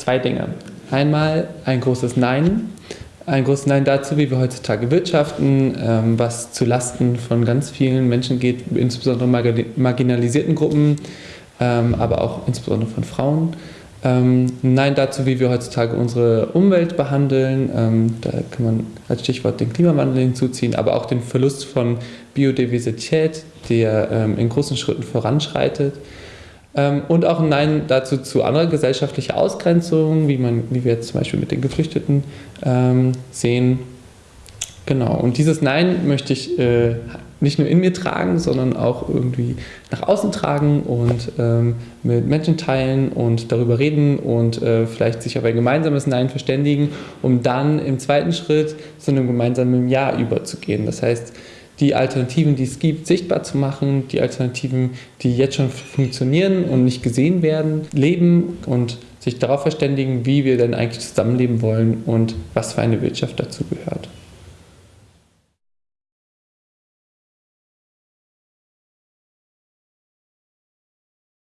zwei Dinge. Einmal ein großes Nein. Ein großes Nein dazu, wie wir heutzutage wirtschaften, ähm, was zu Lasten von ganz vielen Menschen geht, insbesondere marginalisierten Gruppen, ähm, aber auch insbesondere von Frauen. Ähm, Nein dazu, wie wir heutzutage unsere Umwelt behandeln. Ähm, da kann man als Stichwort den Klimawandel hinzuziehen, aber auch den Verlust von Biodiversität, der ähm, in großen Schritten voranschreitet. Ähm, und auch ein Nein dazu zu anderer gesellschaftlicher Ausgrenzung, wie, man, wie wir jetzt zum Beispiel mit den Geflüchteten ähm, sehen. Genau, und dieses Nein möchte ich äh, nicht nur in mir tragen, sondern auch irgendwie nach außen tragen und ähm, mit Menschen teilen und darüber reden und äh, vielleicht sich auf ein gemeinsames Nein verständigen, um dann im zweiten Schritt zu einem gemeinsamen Ja überzugehen. Das heißt, die Alternativen, die es gibt, sichtbar zu machen, die Alternativen, die jetzt schon funktionieren und nicht gesehen werden, leben und sich darauf verständigen, wie wir denn eigentlich zusammenleben wollen und was für eine Wirtschaft dazu gehört.